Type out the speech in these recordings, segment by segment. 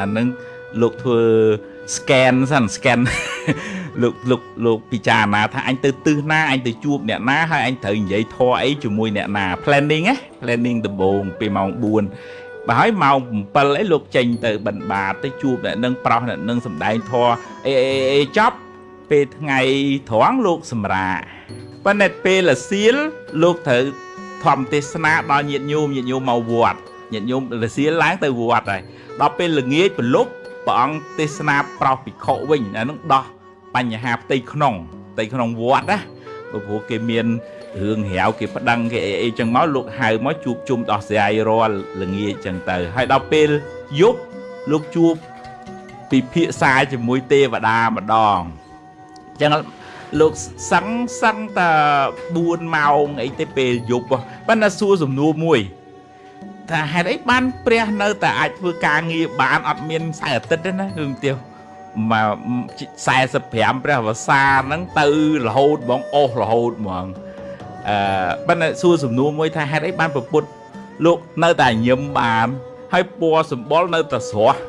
អានឹងលោកធ្វើ scan សិន scan លោកលោកលោកពិចារណាថាអញទៅទិសណាអញទៅជួបអ្នកណាហើយអញត្រូវនិយាយធေါ်អីជាមួយអ្នកណា planning ណា planning ដំបូងពីម៉ោង4បើហើយម៉ោង7អីលោកចេញទៅបិណ្ឌបាតទៅជួបអ្នកនឹងប្រោះអ្នកនឹងសំដែងធေါ်អេអេចប់ពេលថ្ងៃត្រង់លោកសម្រាប៉ុន្តែពេលលសៀលលោកត្រូវធម្មទេសនាដល់ញាតិញោមញាតិញោមមកវត្ត ញាតិញោមលសៀលឡើងទៅវត្តហើយដល់ពេលល្ងាចប្រលប់ព្រះអង្គទេសនាប្រោសភិក្ខុវិញអានឹងដោះបញ្ហាផ្ទៃក្នុងផ្ទៃក្នុងវត្តណាព្រោះគេមានរឿងរាវគេប្តឹងគេអីអីចឹងមកលោកហៅមកជួបជុំដោះស្រាយរាល់ល្ងាចចឹងទៅហើយដល់ពេលយប់លោកជួបពិភាក្សាជាមួយទេវតាម្ដងចឹងលោកសឹងសឹងតែ4ម៉ោងអីទេពេលយប់ប៉ុន្តែសួរសំណួរមួយ ថាហេតុអីបានព្រះនៅតែអាចធ្វើការងារបានអត់មានខ្សែអាទិត្យទេណាគឺទៀវមក45ព្រះវស្សាហ្នឹងទៅរហូតហ្មងអស់រហូតហ្មងអឺប៉ុន្តែសួរសំណួរមួយថាហេតុអីបានប្រពុតលោកនៅតែញឹមបានហើយពណ៌សម្បុរនៅតែស្រស់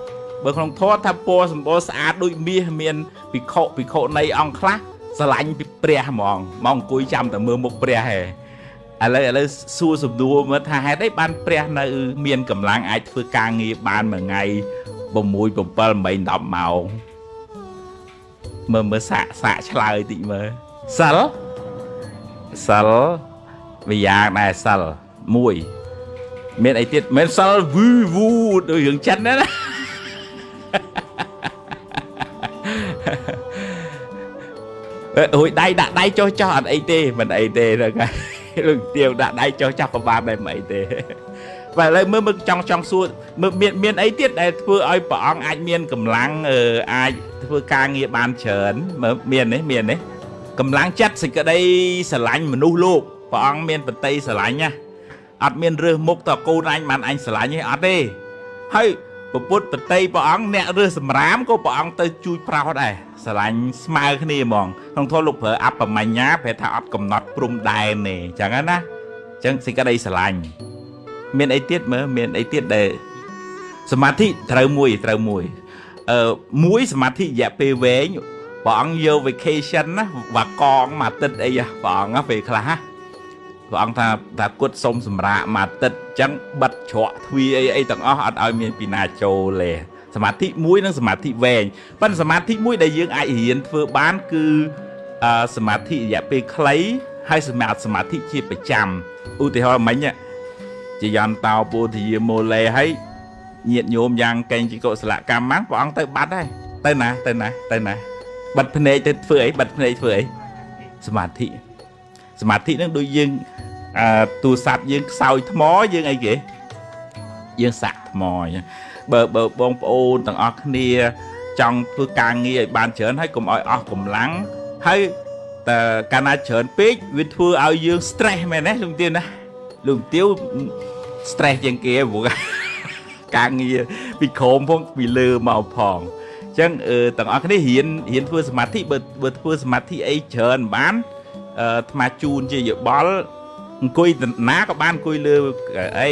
បើក្នុងធម៌ថាពណ៌សម្បុរស្អាតដូចមាសមានភិក្ខុភិក្ខុនៃអង្គខ្លះស្រឡាញ់ពីព្រះហ្មងមកអង្គុយចាំតែមើលមុខព្រះហេ ឥឡូវឥឡូវសួរសំណួរមើលថាហេតុអីបានព្រះនៅ មានកម្លាំងអាចធ្វើការងារបានមួយថ្ងៃ6 7 8 10ម៉ោងមើលមើលសាក់សាក់ឆ្លើយតិចមើលសិលសិលវិយ៉ាងដែរសិលមួយមានអីទៀតមិនសិលវឺវូដូចរឿងចិនណាអើយដៃដាក់ដៃចុះចោះអត់អីទេមិនអីទេហ្នឹងហើយ លោកទៀវដាក់ដៃចុះចាប់ក៏បានដែរមិនអីទេបាទឥឡូវមើលមើលចង់ចង់សួរមើលមានមានអីទៀតដែលធ្វើឲ្យព្រះអង្គអាចមានកម្លាំងអាចធ្វើការងារបានច្រើនមើលមាននេះមាននេះកម្លាំងចិត្តសេចក្តីស្រឡាញ់មនុស្សលោកព្រះអង្គមានបតីស្រឡាញ់ណាអត់មានរើសមុខតកូនអញបានអញស្រឡាញ់ទេអត់ទេហើយពុទ្ធបតីព្រះអង្គអ្នករើសសម្រាមក៏ព្រះអង្គទៅជួយប្រោសដែរ ស្រឡាញ់ស្មើគ្នាហ្មងក្នុងធម៌លោកប្រើអបមញ្ញាប្រែថាអត់កំណត់ព្រំដែនទេចឹងណាចឹងសេចក្តីស្រឡាញ់មានអីទៀតមើលមានអីទៀតដែលសមាធិត្រូវមួយត្រូវមួយអឺមួយសមាធិរយៈពេលវែងព្រះអង្គយក vacation ណាវ៉ាកងមួយអាទិត្យអីព្រះអង្គពេលខ្លះព្រះអង្គថាថាគុតសុំសម្រាកមួយអាទិត្យអញ្ចឹងបិទច្រកទ្វារអីអីទាំងអស់អត់ឲ្យមានពីណាចូលទេ សមាធិមួយនិងសមាធិវែងប៉ុន្តែសមាធិមួយដែលយើងអាចរៀនធ្វើបានគឺសមាធិរយៈពេលខ្លីហើយសមាធិសមាធិជាប្រចាំឧទាហរណ៍មិញជាយន្តោពោធិយាមូលេហើយញាតញោមយ៉ាងកេងជីកុសលកម្មហ្នឹងព្រះអង្គទៅបាត់ហើយទៅណាទៅណាទៅណាបិទភ្នែកទៅធ្វើអីបិទភ្នែកធ្វើអីសមាធិសមាធិហ្នឹងដូចយើងអឺទូរស័ព្ទយើងខ្សោយថ្មយើងអីគេយើងសាក់ថ្មអញ្ចឹង បើបើបងប្អូនទាំងអស់គ្នា ចង់ធ្វើការងារឲ្យបានច្រើនហើយកុំឲ្យអស់កម្លាំងហើយតែកាលណាច្រើនពេកវាធ្វើឲ្យយើង stress មែនទេលោកទាវណាលោកទាវ stress ជាងគេព្រោះការងារពីក្រោមផងពីលើមកផងអញ្ចឹងទាំងអស់គ្នារៀនរៀនធ្វើសមាធិបើបើធ្វើសមាធិអីច្រើនបានអឺអាត្មាជូនជាយោបល់អង្គុយណាក៏បានអង្គុយលើអី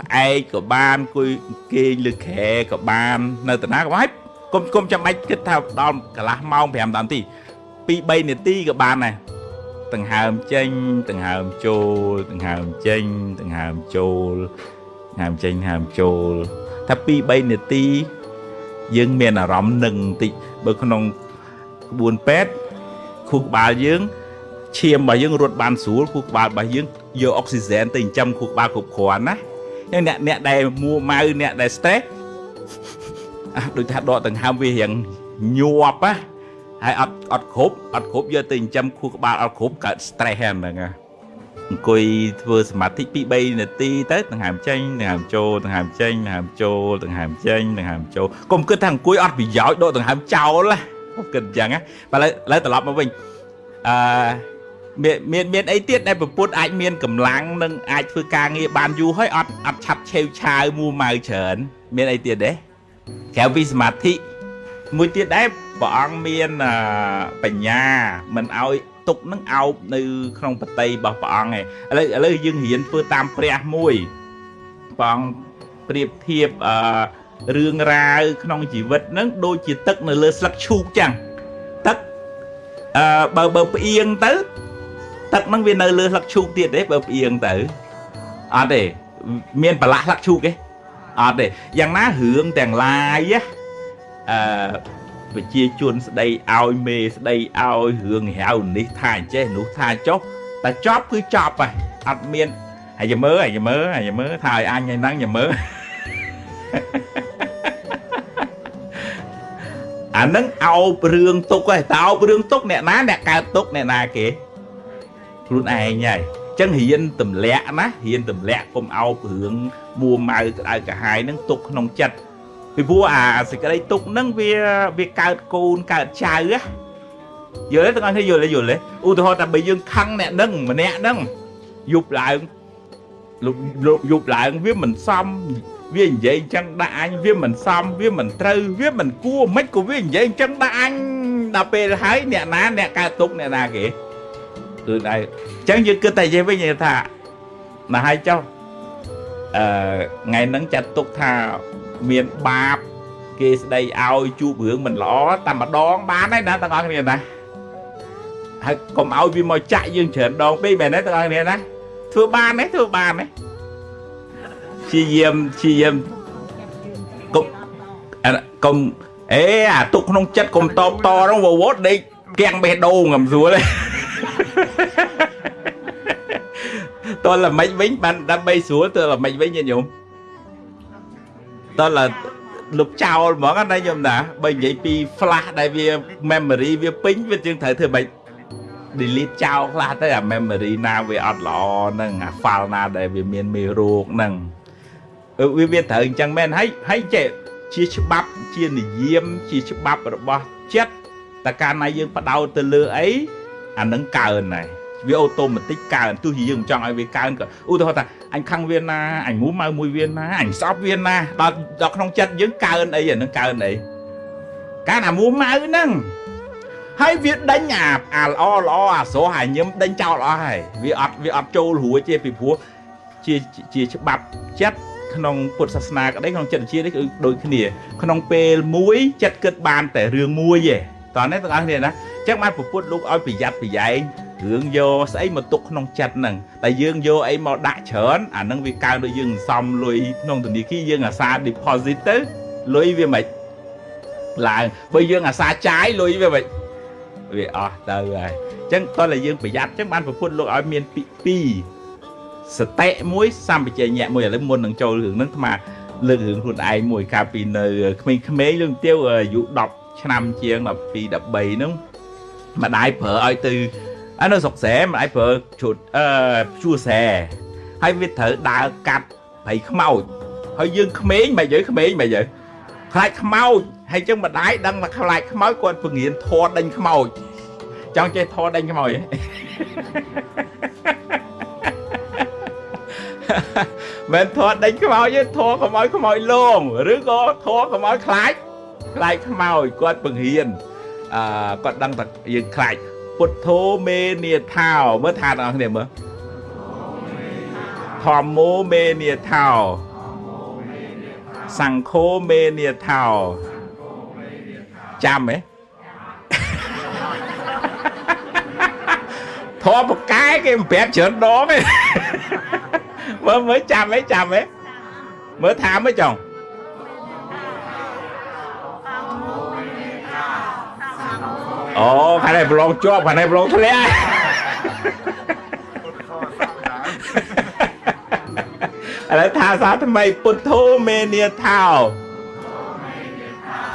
ផ្អែកក៏បានគួយគេងលើក្រែក៏បាន នៅតាណាក៏បាយកុំកុំចាំបាច់គិតថាដល់កន្លះម៉ោង5នាទី2 3នាទីក៏បានដែរដង្ហើមចេញដង្ហើមចូលដង្ហើមចេញដង្ហើមចូលដង្ហើមចេញដង្ហើមចូលថា2 3នាទី យើងមានអារម្មណ៍នឹងបន្តិចបើក្នុងក្បួនពេទ្យខួរក្បាលយើងឈាមរបស់យើងរត់បានស្រួលខួរក្បាលរបស់យើងយកអុកស៊ីហ្សែនទៅចិញ្ចឹមខួរក្បាលគ្រប់គ្រាន់ណា ចឹងអ្នកអ្នកដែលមួម៉ៅអ្នកដែល stress អះដូចថាដកដង្ហើមវារៀងញាប់ណាហើយអត់អត់គ្រប់អត់គ្រប់យកទៅចិញ្ចឹមខួរក្បាលអត់គ្រប់កើត stress ហ្នឹងហ្នឹងអង្គុយធ្វើសមាធិ2 3នាទីទៅដង្ហើមចេញដង្ហើមចូលដង្ហើមចេញដង្ហើមចូលដង្ហើមចេញដង្ហើមចូលកុំគិតថាអង្គុយអត់ប្រយោជន៍ដកដង្ហើមចោលណាគិតអញ្ចឹងណាបើឥឡូវត្រឡប់មកវិញអឺ មានមានមានអីទៀតដែលប្រពុតអាចមានកម្លាំងនិងអាចធ្វើការងារបានយូរហើយអត់អត់ឆាប់ឆេវឆាវមួម៉ៅច្រើន មានអីទៀតទេក្រៅពីសមាធិមួយទៀតដែរព្រះអង្គមានបញ្ញាមិនឲ្យទុកនឹងអោបនៅក្នុងបតីរបស់ព្រះអង្គឯងឥឡូវឥឡូវយើងរៀនធ្វើតាមព្រះមួយព្រះអង្គប្រៀបធៀបអឺរឿងរ៉ាវក្នុងជីវិតហ្នឹងដូចជាទឹកនៅលើស្លឹកឈូកចឹងទឹកអឺបើបើផ្អៀងទៅ ទឹកហ្នឹងវានៅលើស្លឹកឈូកទៀតទេបើផ្អៀងទៅអត់ទេមានប្រឡាក់ស្លឹកឈូកទេអត់ទេយ៉ាងណារឿងទាំងឡាយអឺវិជាជនស្ដីឲ្យមេស្ដីឲ្យរឿងហៅនេះថាអញ្ចេះនោះថាចុះតែចប់គឺចប់ហើយអត់មានហើយយមើហើយយមើហើយយមើថាឲ្យអញឯហ្នឹងយមើអានឹងអោបរឿងទុកហើយតើអោបរឿងទុកអ្នកណាអ្នកកើតទុកអ្នកណាគេ ខ្លួនឯងហើយចឹងរៀនទម្លាក់ណារៀនទម្លាក់កុំអោបរឿងមួម៉ៅក្តៅកាហាយនឹងទុកក្នុងចិត្តពីព្រោះអាសេចក្តីទុកហ្នឹងវាវាកើតកូនកើតចៅណាយល់ទេទាំងអស់គ្នាយល់ទេយល់ទេឧទាហរណ៍ថាបើយើងខឹងអ្នកហ្នឹងម្នាក់ហ្នឹងយប់ឡើងលុបយប់ឡើងវាមិនសមវានិយាយអញ្ចឹងដាក់អញវាមិនសមវាមិនត្រូវវាមិនគួរមិនក៏វានិយាយអញ្ចឹងដាក់អញដល់ពេលហើយអ្នកណាអ្នកកើតទុកអ្នកណាគេ គឺដែរអញ្ចឹងយើងគិតតែនិយាយវិញថាណាស់ហើយចុះអឺថ្ងៃហ្នឹងចាត់ទុកថាមានបាបគេស្ដីឲ្យជួបរឿងមិនល្អតែម្ដងបានហើយណាទាំងអស់គ្នាណាហើយកុំឲ្យវាមកចាក់យើងច្រើនដងពេកមែនទេទាំងអស់គ្នាណាធ្វើបានទេធ្វើបានទេព្យាយាមព្យាយាមកុំកុំអេអាទុកក្នុងចិត្តកុំតបតហ្នឹងវវត់ដេកគៀងបេះដូងកំស្រួលទេ តើល្មិចវិញបានដើម្បីស្រួលតើល្មិចវិញញោមតើលុបចោលហ្មងណាញោមណាបើនិយាយពី flash ដែលវា memory វាពេញវាយើងត្រូវធ្វើម៉េច delete ចោលខ្លះទៅអា memory ណាវាអត់ល្អហ្នឹងអា file ណាដែលវាមានមេរោគហ្នឹងវាវាត្រូវអញ្ចឹងមែនហើយហើយចេះជាច្បាប់ជានិយមជាច្បាប់របស់ចិត្តតែកាលណាយើងបដោតទៅលើអីអានឹងកើនហើយ វាអូតូម៉ាទិកកើនទោះជាយើងមិនចង់ឲ្យវាកើនក៏ឧទាហរណ៍ថាអញខឹងវាណាអញមូម៉ៅមួយវាណាអញស្អប់វាណាដល់ដល់ក្នុងចិត្តយើងកើនអីអានឹងកើនអីកាលណាមូម៉ៅហ្នឹងហើយវាដេញអាអាល្អល្អអាស្រស់អាញឹមដេញចោលអស់ហើយវាអត់វាអត់ចូលរួចទេពីព្រោះជាជាច្បាប់ចិត្តក្នុងពុទ្ធសាសនាក្តីក្នុងចិត្តវិទ្យានេះគឺដូចគ្នា ក្នុងពេលមួយចិត្តគិតបានតែរឿងមួយទេតោះនេះទាំងអស់គ្នាណាអញ្ចឹងបានពពុទ្ធលោកឲ្យប្រយ័ត្នប្រយែង រឿងយកស្អីមកទុកក្នុងចិត្តហ្នឹងតែយើងយកអីមកដាក់ច្រើនអាហ្នឹងវាកើដូចយើងសំលុយក្នុងធនាគារយើងអាសា deposit ទៅលុយវាមិនឡើងបើយើងអាសាចាយលុយវាមិនវាអស់ទៅហើយអញ្ចឹងតោះតែយើងប្រយ័ត្នអញ្ចឹងបានប្រពុតលោកឲ្យមានពី2សតិមួយសម្បជញ្ញៈមួយឥឡូវមុននឹងចូលរឿងហ្នឹងអាត្មាលើករឿងខ្លួនឯងមួយកាលពីនៅក្មេងៗរឿងទៀវអាយុ10ឆ្នាំជាង12 13ហ្នឹងម្ដាយប្រើឲ្យទៅ អានៅស្រុកស្រែម្ដាយប្រើជូតអឺជួស្រែហើយវាត្រូវដើរកាត់ព្រៃខ្មោចហើយយើងក្មេងមិនយើក្មេងមិនយើខ្លាចខ្មោចហើយចឹងម្ដាយដឹងថាខ្លាចខ្មោចគាត់ពង្រៀនធေါ်ដេញខ្មោចចង់ចេះធေါ်ដេញខ្មោចមិនធေါ်ដេញខ្មោចទេធေါ်ខ្មោចខ្មោចលងឬក៏ធေါ်ខ្មោចខ្លាចខ្លាចខ្មោចគាត់ពង្រៀនអឺគាត់ដឹងថាយើងខ្លាច ពុទ្ធោមេនាថាមើលថាបងប្អូនមើលធម្មោមេនាថាសង្ឃោមេនាថាចាំហ៎ធម៌បកែគេមិនប្រាប់ច្រើនដងទេមើលមើលចាំហ៎ចាំហ៎មើលថាមើលចុង អូខាងនេះប្រឡងជាប់ខាងនេះប្រឡងធ្លាក់ឥឡូវថាសាថ្មីពុទ្ធោមេនាថោ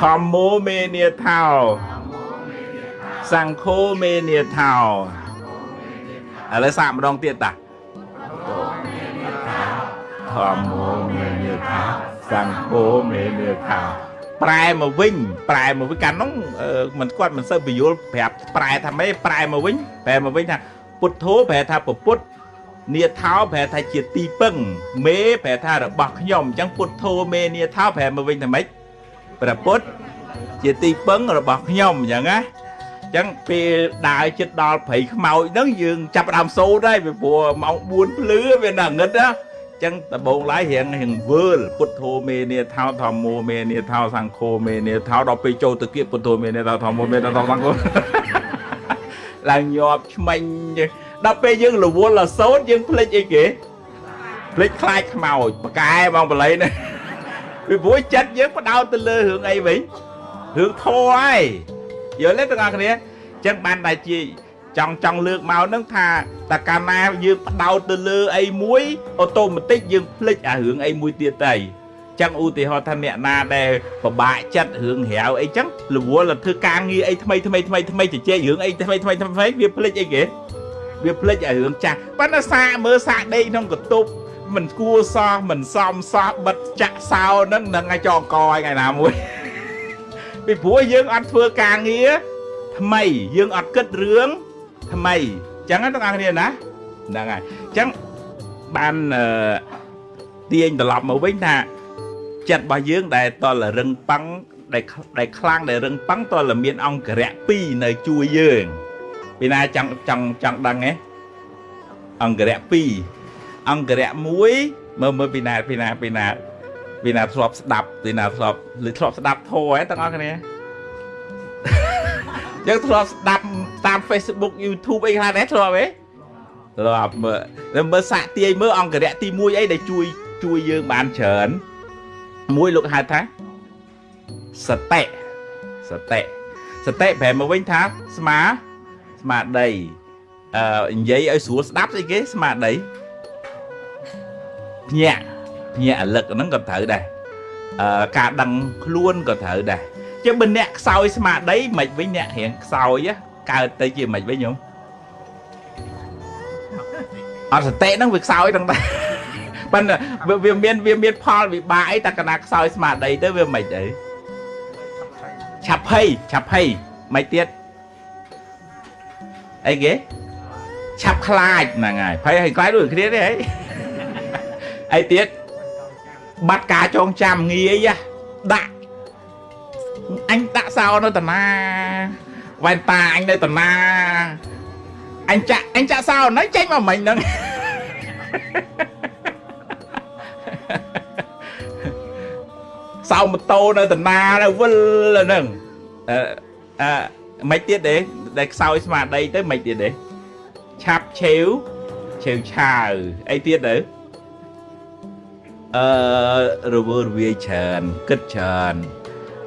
ធម្មោមេនាថោសង្ឃោមេនាថោឥឡូវសាកម្ដងទៀតតាធម្មោមេនាថោសង្ឃោមេនាថោ ប្រែមកវិញប្រែមកវិញកាលនោះមិនគាត់មិនសូវពយល់ប្រាប់ប្រែថាម៉េចប្រែមកវិញប្រែមកវិញថាពុទ្ធោប្រែថាពពុទ្ធនាថោប្រែថាជាទីពឹង មេប្រែថារបស់ខ្ញុំអញ្ចឹងពុទ្ធោមេនាថោប្រែមកវិញថាម៉េចព្រះពុទ្ធជាទីពឹងរបស់ខ្ញុំអញ្ចឹងណាអញ្ចឹងពេលដើរចិត្តដល់ព្រៃខ្មោចហ្នឹងយើងចាប់ដើមសូត្រហើយពីព្រោះម៉ោង4ភ្លឺវានៅងឹតណា ចឹងដំបងឡាយរៀងរៀងវើលពុទ្ធោមេនីថោធម្មោមេនីថោសង្ឃោមេនីថោដល់ពេលចូលទៅគៀបពុទ្ធោមេនីថោធម្មោមេនីថោសង្ឃោឡើងញាប់ឆ្មាញ់ដល់ពេលយើងរវល់រសោតយើងភ្លេចអីគេភ្លេចខ្លាចខ្មោចបកែបងបល័យណាពីព្រោះចិត្តយើងបដោតទៅលើរឿងអីវិញរឿងធေါ်ហើយយល់ទេទាំងអស់គ្នាអញ្ចឹងបានតែជា ចង់ចង់លើកមកហ្នឹងថាតើកាលណាយើងបដោតទៅលើអីមួយអូតូម៉ាទិកយើងភ្លេចអារឿងអីមួយទៀតទៅចឹងឧទាហរណ៍ថាអ្នកណាដែលពិបាកចិត្តរឿងរាវអីចឹងរវល់ទៅធ្វើការងារអីថ្មីថ្មីថ្មីថ្មីជជែករឿងអីថ្មីថ្មីថ្មីវាភ្លេចអីគេវាភ្លេចអារឿងចាស់ប៉ុន្តែសាកមើលសាកដេកក្នុងកតុបមិនគួរសោះមិនសមសោះបិទចាក់សោហ្នឹងនឹងឲ្យចងកឲ្យថ្ងៃណាមួយពីព្រោះយើងអត់ធ្វើការងារថ្មីយើងអត់គិតរឿង ថ្មីអញ្ចឹងទាំងអស់គ្នាណាហ្នឹងហើយអញ្ចឹងបានអឺទាញត្រឡប់មកវិញថាចិត្តរបស់យើងដែលតលរឹងប៉ឹងដែលដែលខ្លាំងដែលរឹងប៉ឹងតលមានអង្គរៈ2នៅជួយយើងពីណាចង់ចង់ចង់ដឹងហ៎អង្គរៈ2អង្គរៈ1មើលមើលពីណាពីណាពីណាពីណាធ្លាប់ស្ដាប់ពីណាធ្លាប់ឬធ្លាប់ស្ដាប់ធម៌ហ៎ទាំងអស់គ្នា យើងធ្លាប់ស្ដាប់តាម Facebook YouTube អីខ្លះដែរធ្លាប់ទេធ្លាប់មើលមើលសាក់ទាយមើលអង្គរៈទី1អីដែលជួយជួយយើងបានច្រើនមួយលោកហៅថាសតិសតិសតិប្រែមកវិញថាស្មាស្មាដីអឺនិយាយឲ្យស្រួលស្ដាប់ស្អីគេស្មាដីភ្ញាក់ភ្ញាក់អលឹកហ្នឹងក៏ត្រូវដែរអឺការដឹងខ្លួនក៏ត្រូវដែរ ជាបើអ្នកខ្សោយស្មារតីមិនវិញអ្នករៀងខ្សោយកើតទៅជាមិនវិញញោមអត់សតិហ្នឹងវាខ្សោយទាំងដែរប៉ុន្តែវាមានវាមានផលវិបាកអីតែកណាខ្សោយស្មារតីទៅវាមិនអីឆាប់ភ័យឆាប់ភ័យមិនទៀតអីគេឆាប់ខ្លាចហ្នឹងហើយភ័យឲ្យខ្លាចដូចគ្នាទេហីអីទៀតបាត់ការចងចាំងាយដាក់ អញដាក់សោនៅតាណាវ៉ែនតាអញនៅតាណាអញចាក់អញចាក់សោនៅចេញមកមិញហ្នឹងសោម៉ូតូនៅតាណានៅវិលហ្នឹងអឺអឺមិនទៀតទេដែលខ្សោយស្មារតីទៅមិនទៀតទេឆាប់ឆេវឆេវឆាវអីទៀតទៅអឺរវើរវាយច្រើនគិតច្រើន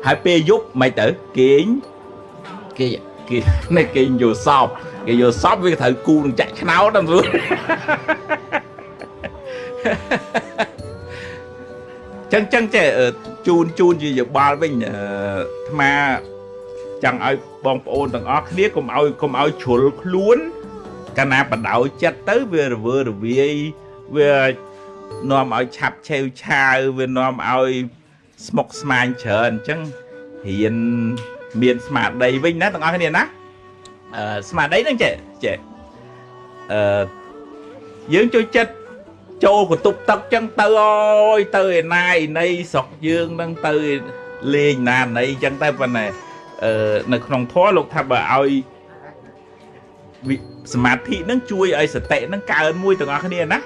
ហើយពេលយប់មិនទៅគេងគេគេនេះគេយកសពគេយកសពវាត្រូវគូនឹងចាក់ឆ្នោតហ្នឹងស្រួលចឹងចឹងចេះជូនជូនជាយោបល់វិញអាត្មាចង់ឲ្យបងប្អូនទាំងអស់គ្នាកុំឲ្យកុំឲ្យជ្រុលខ្លួន កាលណាបដ ாய் ចិត្តទៅវារវើរវាយវានាំឲ្យឆាប់ឆេវឆាវវានាំឲ្យ ស្មុកស្មាញច្រើនអញ្ចឹងរៀនមានស្មារតីវិញណាទាំងអស់គ្នាណាអឺស្មារតីហ្នឹងចេះចេះអឺយើងចូលចិត្តចូលកតុបទឹកចឹងទៅអើយទៅឯណាឯណីស្រុកយើងនឹងទៅលេងណាណីចឹងតែប៉ុន្តែអឺនៅក្នុងធម៌លោកថាបើឲ្យសមាធិនឹងជួយឲ្យសតិនឹងកើនមួយទាំងអស់គ្នាណា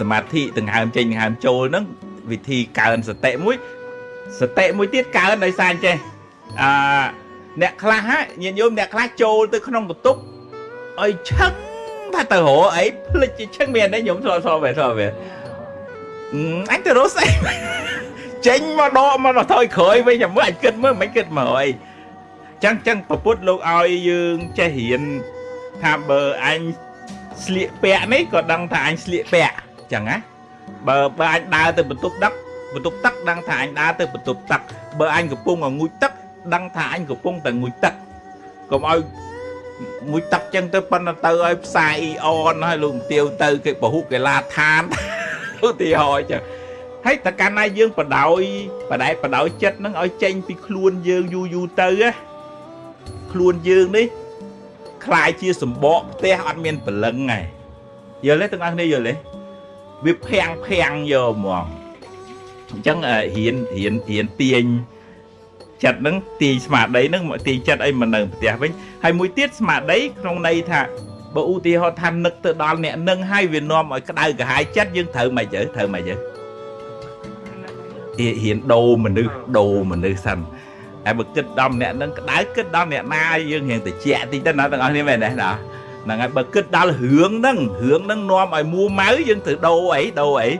សមាធិដង្ហើមចេញដង្ហើមចូលនឹងវិធីកើនសតិមួយ សតិមួយទៀតកើនដោយសារអញ្ចេះអឺអ្នកខ្លះហ่ะញាតិញោមអ្នកខ្លះចូលទៅក្នុងបន្ទប់ឲ្យឆឹងថាទៅរកអីភ្លេចឆឹងមានទេញោមធ្លាប់ធ្លាប់ပဲធ្លាប់ပဲអញទៅរកស្អីចេញមកដកមកថយក្រោយវិញចាំមើលអញគិតមើលមិនគិតមកអីចឹងចឹងប្រពុតលោកឲ្យយើងចេះរៀនថាបើអញស្លៀកពាក់នេះក៏ដឹងថាអញស្លៀកពាក់ចឹងណាបើបើអញដើរទៅបន្ទប់ដឹក បន្ទប់ទឹកដឹងថាអញដើរទៅបន្ទប់ទឹកបើអញកំពុងងូចទឹកដឹងថាអញកំពុងតែងូចទឹកកុំឲ្យមួយទឹកចឹងទៅប៉ុន្តែទៅឲ្យផ្សាយអ៊ីអនហើយលោកទាវទៅគេបហុកេឡាឋានឧទាហរណ៍ចឹងហើយតើកាលណាយើងបដោយបដែបដោយចិត្តនឹងឲ្យចេញពីខ្លួនយើងយូរយូរទៅខ្លួនយើងនេះคล้ายជាសម្បកផ្ទះអត់មានព្រលឹងហើយយល់ទេទាំងអស់គ្នាយល់ទេវាភាំងភាំងយកហ្មង អញ្ចឹងរៀនរៀនរៀនទាញចិត្តហ្នឹងទាញស្មារតីហ្នឹងមកទាញចិត្តឲ្យមកនៅផ្ទះវិញហើយមួយទៀតស្មារតីក្នុងន័យថាបើឧទាហរណ៍ថានឹកទៅដល់អ្នកនឹងហើយវានាំឲ្យក្តៅក្រហាយចិត្តយើងត្រូវមិនទៅត្រូវមិនទៅរៀនដូរមនុស្សដូរមនុស្សសិនហើយបើគិតដល់អ្នកនឹងក្តៅគិតដល់អ្នកណាយើងរៀងតិចតិចទៅណាទាំងអស់គ្នាមែនទេណាហ្នឹងហើយបើគិតដល់រឿងហ្នឹងរឿងហ្នឹងនាំឲ្យមួម៉ៅយើងត្រូវដូរអីដូរអី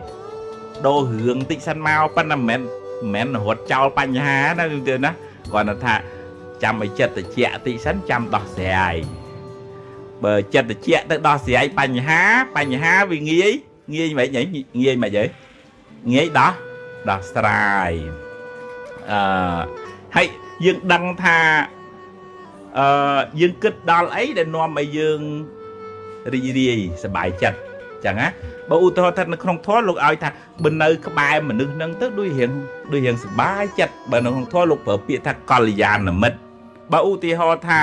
ដូររឿងតិចសិនមកប៉ុន្តែមិនមែនមិនមែនរត់ចោលបញ្ហាណាយើងទៅណាគាត់ថាចាំឲ្យចិត្តតិចតិចសិនចាំដោះស្រាយបើចិត្តតិចទៅដោះស្រាយបញ្ហាបញ្ហាវាងាយងាយមិនហីងាយមិនហីងាយដោះដោះស្រាយអឺហើយយើងដឹងថាអឺយើងគិតដល់អីដែលនាំឲ្យយើងរីករាយសប្បាយចិត្តចឹងណា បើឧទាហរណ៍ថានៅក្នុងធម៌លោកឲ្យថាបើនៅក្បែរមនុស្សហ្នឹងទៅដូចរៀងដូចរៀងសប្បាយចិត្តបើនៅក្នុងធម៌លោកប្រើពាក្យថាកល្យាណមិត្តបើឧទាហរណ៍ថា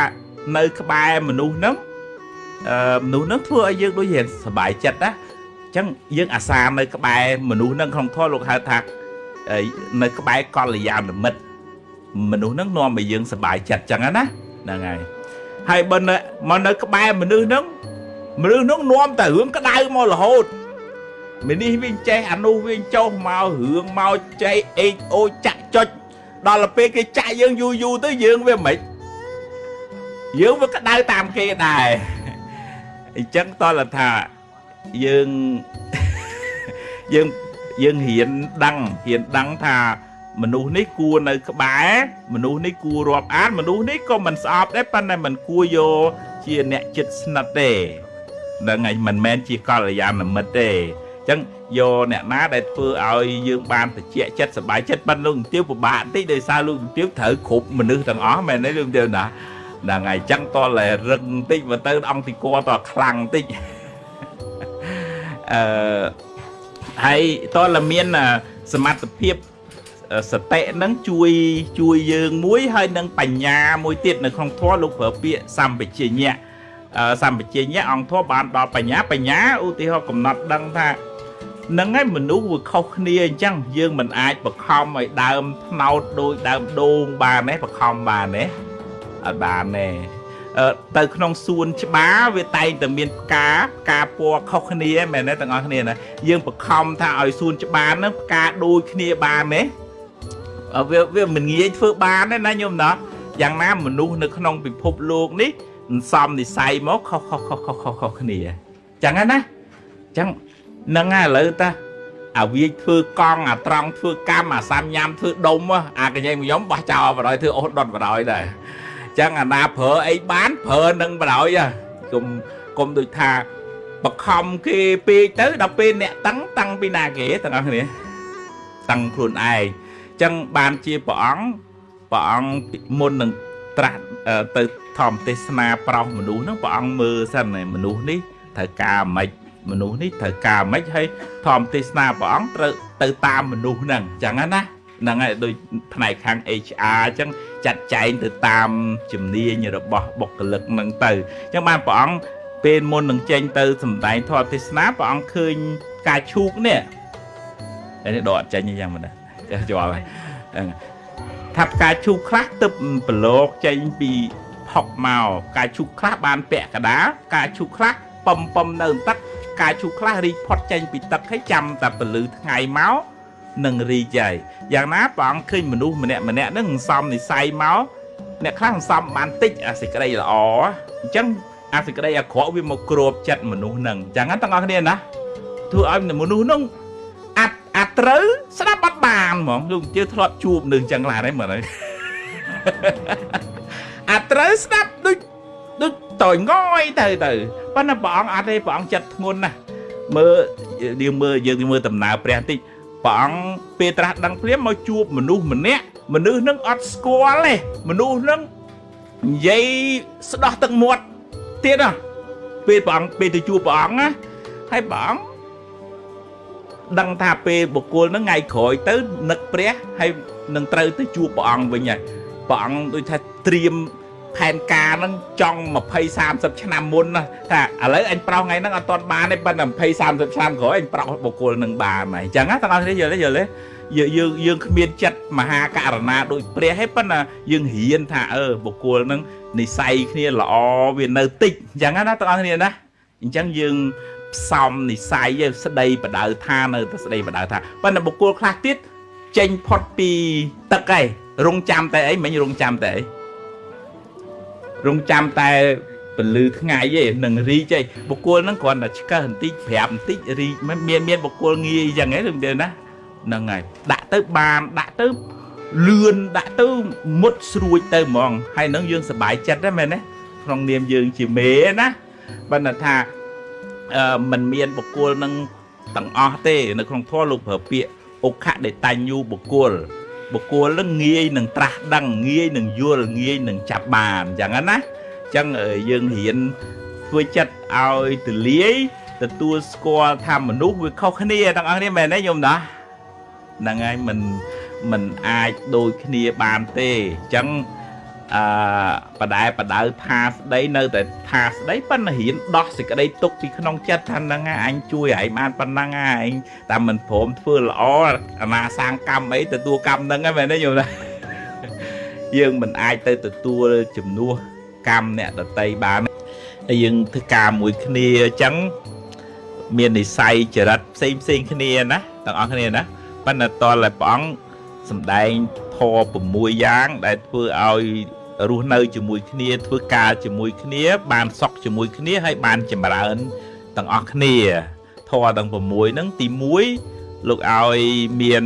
នៅក្បែរមនុស្សហ្នឹងអឺមនុស្សហ្នឹងធ្វើឲ្យយើងដូចរៀងសប្បាយចិត្តណាអញ្ចឹងយើងអាសានៅក្បែរមនុស្សហ្នឹងក្នុងធម៌លោកហៅថានៅក្បែរកល្យាណមិត្តមនុស្សហ្នឹងនាំឲ្យយើងសប្បាយចិត្តចឹងណាហ្នឹងហើយហើយបើនៅមកនៅក្បែរមនុស្សហ្នឹងមនុស្សហ្នឹងនាំតែរឿងក្តៅមករហូត មីនេះវិញចេះអានោះវិញចុះមករឿងមកចេះអេកអូចាក់ចុចដល់ពេលគេចាក់យើងយូរយូរទៅយើងវាមិនយើងវាក្តៅតាមគេដែរអញ្ចឹងតើថាយើងយើងយើងរៀនដឹងរៀនដឹងថាមនុស្សនេះគួរនៅក្បែរមនុស្សនេះគួររាប់អានមនុស្សនេះក៏មិនស្អប់ដែរប៉ុន្តែមិនគួរយកជាអ្នកចិត្តស្និទ្ធទេនឹងឯងមិនមែនជាកល្យាណមិត្តទេអញ្ចឹងយកអ្នកណាដែលធ្វើឲ្យយើងបានតិចចិត្តសប្បាយចិត្តប៉ុន្តែលោកជំទាវពិបាកបន្តិចដោយសារលោកជំទាវត្រូវគ្រប់មនុស្សទាំងអស់មែនទេលោកជំទាវណាហ្នឹងហើយអញ្ចឹងតតែរឹងបន្តិចមកទៅអង្គទីគរតខ្លាំងបន្តិចអឺហើយតតែមានសមត្ថភាពសតិនឹងជួយជួយយើងមួយហើយនឹងបញ្ញាមួយទៀតនៅក្នុងធម៌លោកប្រើពាក្យសម្បជញ្ញៈសម្បជញ្ញៈអង្គធម៌បានដល់បញ្ញាបញ្ញាឧទាហរណ៍កំណត់ដឹងថា នឹងឯងមនុស្សវាខុសគ្នាអញ្ចឹងយើងមិនអាចបខំឲ្យដើមថ្នោតដូចដើមដូងបានទេបខំបានទេអត់បានទេទៅក្នុងសួនច្បារវាតែងតែមានផ្កាផ្កាពណ៌ខុសគ្នាមែនទេទាំងអស់គ្នាណាយើងបខំថាឲ្យសួនច្បារហ្នឹងផ្កាដូចគ្នាបានទេវាវាមិនងាយធ្វើបានទេណាញោមណាយ៉ាងណាមនុស្សនៅក្នុងពិភពលោកនេះសំនិស័យមកខុសខុសខុសខុសខុសខុសគ្នាចឹងណាចឹង នឹងឥឡូវតាអាវាធ្វើកង់អាត្រង់ធ្វើកម្មអាសាំញ៉ាំធ្វើដុំអាកញ្ញែងខ្ញុំបោះចោលបរយធ្វើអូសដុតបរយដែរចឹងអាណាប្រើអីបានប្រើនឹងបរយគុំគុំដូចថាបខំគេពេកទៅដល់ពេលអ្នកតឹងតឹងពីណាគេទាំងអស់គ្នាតឹងខ្លួនឯងចឹងបានជាព្រះអង្គព្រះអង្គមុននឹងត្រាស់ទៅធម្មទេសនាប្រោសមនុស្សហ្នឹងព្រះអង្គមើលសិនមនុស្សនេះត្រូវការម៉េច មនុស្សនេះត្រូវការម៉េចហើយធម្មទេសនាព្រះអង្គត្រូវទៅតាមមនុស្សហ្នឹងចឹងណាហ្នឹងហើយដូចផ្នែកខាង HR អញ្ចឹងចាត់ចែងទៅតាមជំនាញរបស់បុគ្គលិកហ្នឹងទៅអញ្ចឹងបានព្រះអង្គពេលមុននឹងចេញទៅសម្ដែងធម៌ទេសនាព្រះអង្គឃើញការឈូកនេះនេះដកអត់ចេញយ៉ាងមិនដែរចេះជាប់ហើយថាផ្កាឈូកខ្លះទឹកប្រឡោកចេញពីផុកមកផ្កាឈូកខ្លះបានពាក់កដាលផ្កាឈូកខ្លះពំពំនៅទឹក ផ្កាឈូកខ្លះរីកផុតចេញពីទឹកហើយចាំតែពលឺថ្ងៃមកនឹងរីកហើយយ៉ាងណាព្រះអង្គឃើញមនុស្សម្នាក់ម្នាក់ហ្នឹងសំនិស័យមកអ្នកខ្លះសំបានតិចអាសេចក្តីល្អអញ្ចឹងអាសេចក្តីអាក្រក់វាមកគ្របចិត្តមនុស្សហ្នឹងអញ្ចឹងទាំងអស់គ្នាណាធ្វើឲ្យមនុស្សហ្នឹងអាត្រូវស្ដាប់អត់បានហ្មងលោកជឿធ្លាប់ជួបនឹងចឹងឡានហើយមើលហើយអាត្រូវស្ដាប់ដូច ដូចតើងយទៅទៅប៉ុន្តែព្រះអង្គអត់ទេព្រះអង្គចិត្តធ្ងន់ណាស់មើលយើងមើលយើងមើលដំណើរព្រះតិចព្រះអង្គពេលត្រាស់ដឹងព្រាមមកជួបមនុស្សម្នាក់មនុស្សនឹងអត់ស្គាល់ទេមនុស្សនឹងនិយាយស្ដោះទឹកមាត់ទៀតណាពេលព្រះអង្គពេលទៅជួបព្រះអង្គណាហើយព្រះអង្គដឹងថាពេលបុគ្គលហ្នឹងថ្ងៃក្រោយទៅនឹកព្រះហើយនឹងត្រូវទៅជួបព្រះអង្គវិញហើយព្រះអង្គដូចថាត្រៀម ផែនការហ្នឹងចង់20 30ឆ្នាំមុនណាថាឥឡូវអញប្រោសថ្ងៃហ្នឹងអត់ទាន់បានទេប៉ុន្តែ20 30ឆ្នាំក្រោយអញប្រោសបុគ្គលនឹងបានហើយអញ្ចឹងណាទាំងអស់គ្នាយល់ទេយល់ទេអយើងយើងយើងគ្មានចិត្តមហាករណាដូចព្រះទេប៉ុន្តែយើងរៀនថាអឺបុគ្គលហ្នឹងនិស័យគ្នាល្អវានៅតិចអញ្ចឹងណាទាំងអស់គ្នាណាអញ្ចឹងយើងផ្សំនិស័យស្ដីបដៅថានៅតែស្ដីបដៅថាប៉ុន្តែបុគ្គលខ្លះទៀតចេញផុតពីទឹកឯងរងចាំតែអីមិញរងចាំតែអី រងចាំតែពលឺថ្ងៃឯងនឹងរីកឯងបុគ្គលហ្នឹងគ្រាន់តែឆ្កឹះបន្តិចប្រាប់បន្តិចរីកមានមានបុគ្គលងាយអញ្ចឹងឯងឬទេណាហ្នឹងហើយដាក់ទៅបានដាក់ទៅលឿនដាក់ទៅមុតស្រួចទៅហ្មងហើយនឹងយើងសប្បាយចិត្តដែរមែនទេក្នុងនាមយើងជាមេណាបើថាអឺมันមានបុគ្គលនឹងទាំងអស់ទេ នៅក្នុងធម៌លោកប្រើពាក្យអុខៈដេតញ្ញូបុគ្គល បុគ្គលនឹងងាយនឹងត្រាស់ដឹងងាយនឹងយល់ងាយនឹងចាប់បានអញ្ចឹងណាអញ្ចឹងយើងរៀនធ្វើចិត្តឲ្យទលាយទទួលស្គាល់ថាមនុស្សវាខុសគ្នាទាំងអស់គ្នាមែនទេញោមណាហ្នឹងហើយមិនមិនអាចដូចគ្នាបានទេអញ្ចឹង អឺបដែបដៅថាស្ដីនៅតែថាស្ដីប៉ុន្តែរៀនដោះសេចក្តីទុកពីក្នុងចិត្តថាហ្នឹងអញជួយឯងបានប៉ុណ្ណឹងឯងតែមិនព្រមធ្វើល្អអាណាសាងកម្មអីទទួលកម្មហ្នឹងហ្នឹងមែនទេយល់ទេយើងមិនអាចទៅទទួលជំនួសកម្មអ្នកដតីបានហើយយើងធ្វើការមួយគ្នាអញ្ចឹងមាននិស័យចរិតផ្សេងផ្សេងគ្នាណាទាំងអស់គ្នាណាប៉ុន្តែតលតែព្រះអង្គសំដែងធម៌6យ៉ាងដែលធ្វើឲ្យ រស់នៅជាមួយគ្នា ធ្វើការជាមួយគ្នា បានសុខជាមួយគ្នាហើយបានចម្រើនទាំងអស់គ្នាធម៌ទាំង6ហ្នឹងទី1លោកឲ្យមាន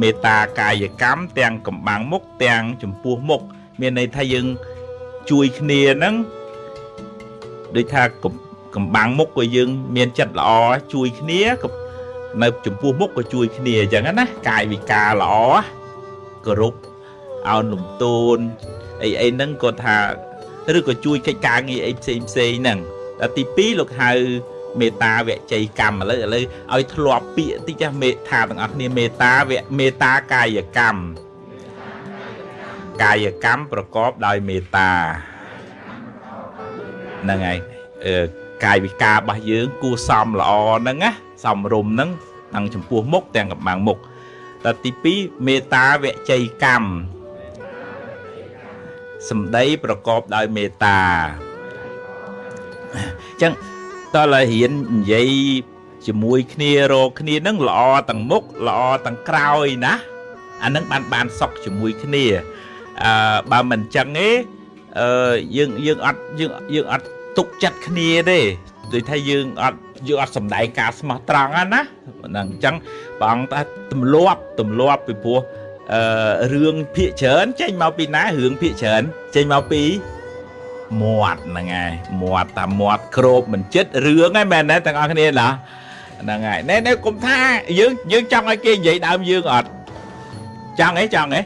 មេត្តាកាយកម្មទាំងកំបាំងមុខទាំងចំពោះមុខមានន័យថាយើងជួយគ្នាហ្នឹងដូចថាកំបាំងមុខក៏យើង មានចិត្តល្អជួយគ្នានៅចំពោះមុខក៏ជួយគ្នាអញ្ចឹងណាកាយវិការល្អគោរព អោនលំទោនអីអីហ្នឹងគាត់ថាឬក៏ជួយកិច្ចការងារអីផ្សេងផ្សេងហ្នឹងដល់ទី2លោកហៅមេត្តាវជ័យកម្មឥឡូវឥឡូវឲ្យធ្លាប់ពាក្យតិចចាស់មេថាទាំងអស់គ្នាមេត្តាវមេត្តាកាយកម្មកាយកម្មប្រកបដោយមេត្តាហ្នឹងហើយអឺកាយវិការរបស់យើង គួសមល្អហ្នឹងណាសំរុំហ្នឹងទាំងចំពោះមុខទាំងកំបាំងមុខដល់ទី2មេត្តាវជ័យកម្ម សម្ដីប្រកបដោយមេត្តាអញ្ចឹងតើឡើយរៀននិយាយជាមួយគ្នារកគ្នានឹងល្អទាំងមុខល្អទាំងក្រោយណាអានឹងបានបានសុខជាមួយគ្នាអឺបើមិនអញ្ចឹងទេអឺយើងយើងអត់យើងយើងអត់ទុកចិត្តគ្នាទេដូចថាយើងអត់យើងអត់សំដែងការស្មោះត្រង់ណាហ្នឹងអញ្ចឹងព្រះអង្គថាទម្លាប់ទម្លាប់ពីព្រោះ អឺរឿងភាកច្រើនចេញមកពីណារឿងភាកច្រើនចេញមកពីមាត់ហ្នឹងហើយមាត់តាមាត់ក្របមិនចិត្តរឿងហ្នឹងមែនទេទាំងអស់គ្នាណាហ្នឹងហើយណែណែគុំថាយើងយើងចង់ឲ្យគេនិយាយដើមយើងអត់ចង់អីចង់អី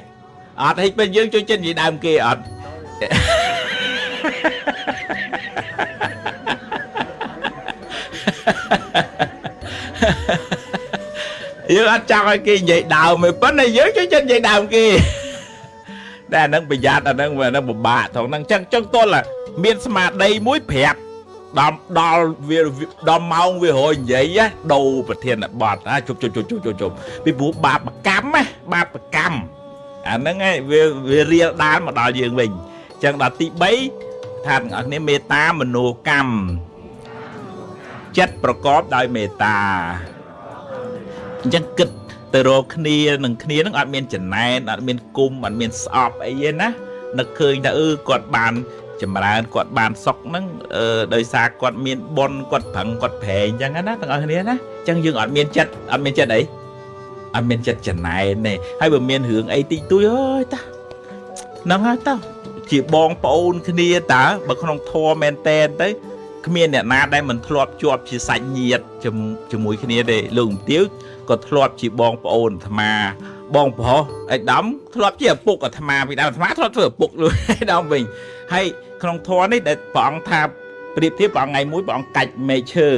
អត់ហិចពេលយើងជួយចិត្តនិយាយដើមគេអត់ យើងអត់ចង់ឲ្យគេនិយាយដើមទេប៉ុន្តែយើងជួយចិត្តនិយាយដើមគេតែអានឹងប្រយ័ត្នអានឹងវានឹងពិបាកថងហ្នឹងចឹងចឹងទល់មានស្មារតីមួយប្រាប់ដល់ដល់វាដល់ម៉ោងវារយនិយាយដូរប្រធានបទណាជប់ជប់ជប់ជប់ជប់ពីព្រោះបាបកម្មណាបាបកម្មអាហ្នឹងឯងវាវារៀលដាលមកដល់យើងវិញចឹងដល់ទី3ថាទាំងអស់គ្នាមេត្តាមនោកម្មចិត្តប្រកបដោយមេត្តា អញ្ចឹងគិតទៅរកគ្នានឹងគ្នានឹងអត់មានចំណែនអត់មានគុំអត់មានស្អប់អីទេណានឹកឃើញថាអឺគាត់បានចម្រើនគាត់បានសុកហ្នឹងអឺដោយសារគាត់មានប៉ុនគាត់ប្រឹងគាត់ប្រែងអញ្ចឹងណាទាំងអស់គ្នាណាអញ្ចឹងយើងអត់មានចិត្តអត់មានចិត្តអីអត់មានចិត្តចំណែនទេហើយបើមានរឿងអីតិចតួចអើយតាហ្នឹងហើយតើជាបងប្អូនគ្នាតើបើក្នុងធម៌មែនតែនទៅគ្មានអ្នកណាដែលមិនធ្លាប់ជាប់ជាសាច់ញាតិជាមួយគ្នាទេលោកមទាវក៏ធ្លាប់ជាបងប្អូនអាត្មា បងប្រុសឯកដំធ្លាប់ជាឪពុកអាត្មាពីដើមអាត្មាធ្លាប់ធ្វើឪពុកលោកឯកដំវិញហើយក្នុងធម៌នេះដែលព្រះអង្គថាប្រៀបធៀបព្រះអង្គថ្ងៃមួយព្រះអង្គកាច់មែកឈើ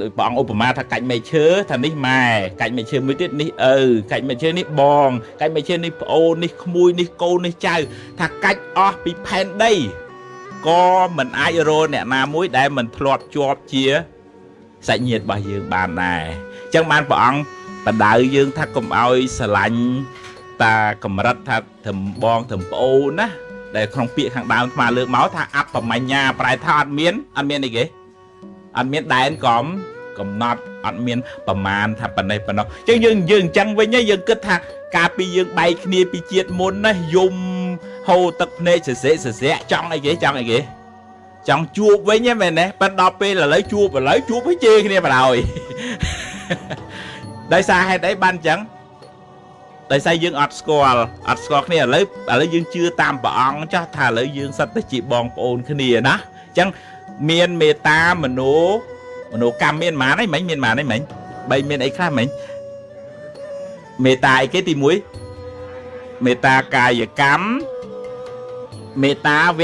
ដោយព្រះអង្គឧបមាថាកាច់មែកឈើថានេះម៉ែកាច់មែកឈើមួយទៀតនេះឪកាច់មែកឈើនេះបងកាច់មែកឈើនេះប្អូននេះក្មួយនេះកូននេះចៅ ថាកាច់អស់ពីផែនដីក៏មិនអាចរកអ្នកណាមួយដែលមិនធ្លាប់ជាប់ជា សាច់ញាតិរបស់យើងបានដែរអញ្ចឹងបានព្រះអង្គបដៅយើងថាកុំឲ្យស្រឡាញ់តាកម្រិតថាត្រឹមបងត្រឹមប្អូនណាដែលក្នុងពាក្យខាងដើមស្មាលើកមកថាអបមញ្ញាប្រែថាអត់មានអត់មានអីគេអត់មានដែនកំកំណត់អត់មានប្រមាណថាប៉ុណ្ណេះប៉ុណ្ណោះអញ្ចឹងយើងយើងអញ្ចឹងវិញយើងគិតថាកាលពីយើងបែកគ្នាពីជាតិមុនណាយំហូរទឹកភ្នែកសសេសសែកចង់អីគេចង់អីគេ ចង់ជួបវិញហ្នឹងមែនទេប៉ិនដល់ពេលឥឡូវជួបឥឡូវជួបវិញជេរគ្នាបណ្ដោយដោយសារហេតុអីបានអញ្ចឹងដោយសារយើងអត់ស្គាល់អត់ស្គាល់គ្នាឥឡូវឥឡូវយើងជឿតាមព្រះអង្គចាស់ថាឥឡូវយើងសិតតែជាបងប្អូនគ្នាណាអញ្ចឹងមានមេត្តាមនោមនោកម្មមានម៉ានអីមិញមានម៉ានអីមិញបីមានអីខ្លះមិញមេត្តាអីគេទី1មេត្តាកាយកម្មមេត្តាវ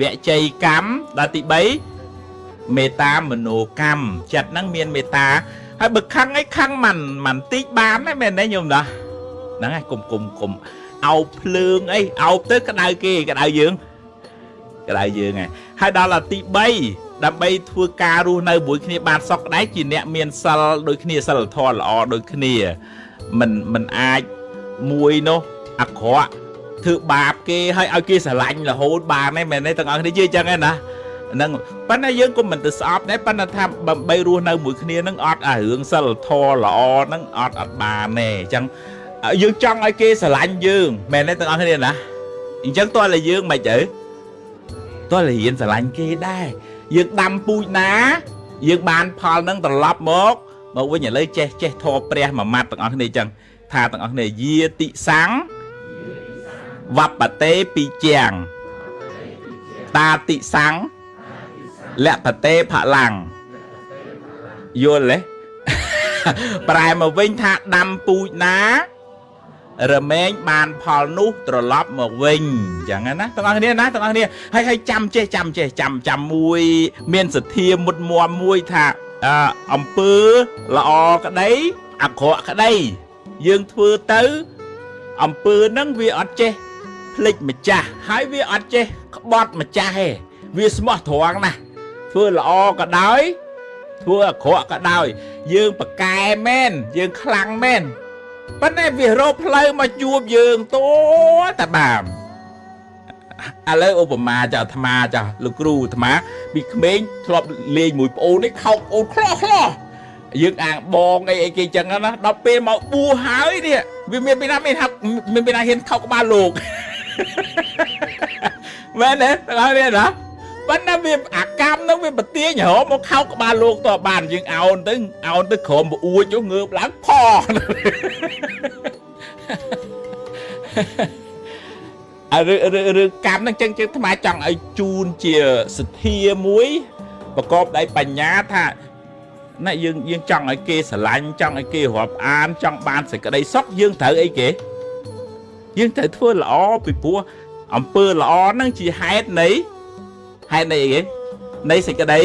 វជ័យកម្មដល់ទី3មេត្តាមโนកម្មចិត្តហ្នឹងមានមេត្តាហើយបើខឹងអីខឹងមិនមិនតិចបានទេមែនទេញោមណាហ្នឹងឯងគុំគុំគុំអោបភ្លើងអីអោបទៅក្តៅគេក្តៅយើងក្តៅយើងឯងហើយដល់ទី3ដើម្បីធ្វើការរស់នៅមួយគ្នាបានសុខដែរជាអ្នកមានសិលដូចគ្នាសិលធម៌ល្អដូចគ្នាមិនមិនអាចមួយនោះអាក្រក់ ធ្វើបាបគេហើយឲ្យគេស្រឡាញ់រហូតបានទេមែនទេទាំងអស់គ្នាជឿចឹងឯណាហ្នឹងប៉ុន្តែយើងក៏មិនទៅស្អប់ដែរប៉ុន្តែថាដើម្បីរស់នៅមួយគ្នានឹងអត់អារឿងសិលធម៌ល្អហ្នឹងអត់អត់បានទេអញ្ចឹងយើងចង់ឲ្យគេស្រឡាញ់យើងមែនទេទាំងអស់គ្នាណាអញ្ចឹងតើតែយើងមិនទៅតើរៀនស្រឡាញ់គេដែរយើងដាំពូជណា យើងបានផលនឹងត្រឡប់មកមកវិញឥឡូវចេះចេះធរព្រះមួយម៉ាត់ទាំងអស់គ្នាអញ្ចឹងថាទាំងអស់គ្នាយាតិសੰង វបតេពីជាងតាតិសੰងលពតេផលាំងយល់ទេប្រែមកវិញថាដាំពូជណា រមែងបានផលនោះត្រឡប់មកវិញអញ្ចឹងណាទាំងអស់គ្នាណាទាំងអស់គ្នាហើយហើយចាំចេះចាំចេះចាំចាំមួយ មានសទ្ធាមុតមមមួយថាអំពើល្អក្តីអាក្រក់ក្តី យើងធ្វើទៅអំពើហ្នឹងវាអត់ចេះ ភ្លេចម្ចាស់ហើយវាអត់ចេះក្បត់ម្ចាស់ទេវាស្មោះត្រង់ណាស់ធ្វើល្អក៏ដោយធ្វើអាក្រក់ក៏ដោយ យើងប្រកែមែនយើងខ្លាំងមែនប៉ុន្តែវារកផ្លូវមកជួបយើងតួតាបានឥឡូវឧបមាចាអាត្មាចាលោកគ្រូអាត្មាពីក្មេងធ្លាប់លេងមួយប្អូននេះខោកអូនខ្លោះខ្លោះយើងអាងបងអីអីគេចឹងណាដល់ពេលមកបួសហើយនេះវាមានពីណាមានថាមានពីណាហ៊ានខោកក្បាលលោក មែនទេទាំងអស់នេះណាប៉ុន្តែវាអាកម្មនោះវាប្រទាញរមកខោកក្បាលលោកតបានយើងអោនទៅអោនទៅក្រោមប្អួចងើបឡើងផអឺរឿងកម្មហ្នឹងចឹងចឹងថ្មចង់ឲ្យជូនជាសទ្ធាមួយប្រកបដោយបញ្ញាថាណាយើងយើងចង់ឲ្យគេស្រឡាញ់ចង់ឲ្យគេរាប់អានចង់បានសេចក្តីសុខយើងត្រូវអីគេ យើងត្រូវធ្វើល្អពីព្រោះអំពើល្អហ្នឹងជាហេតុនៃហេតុនៃអីគេនៃសេចក្តី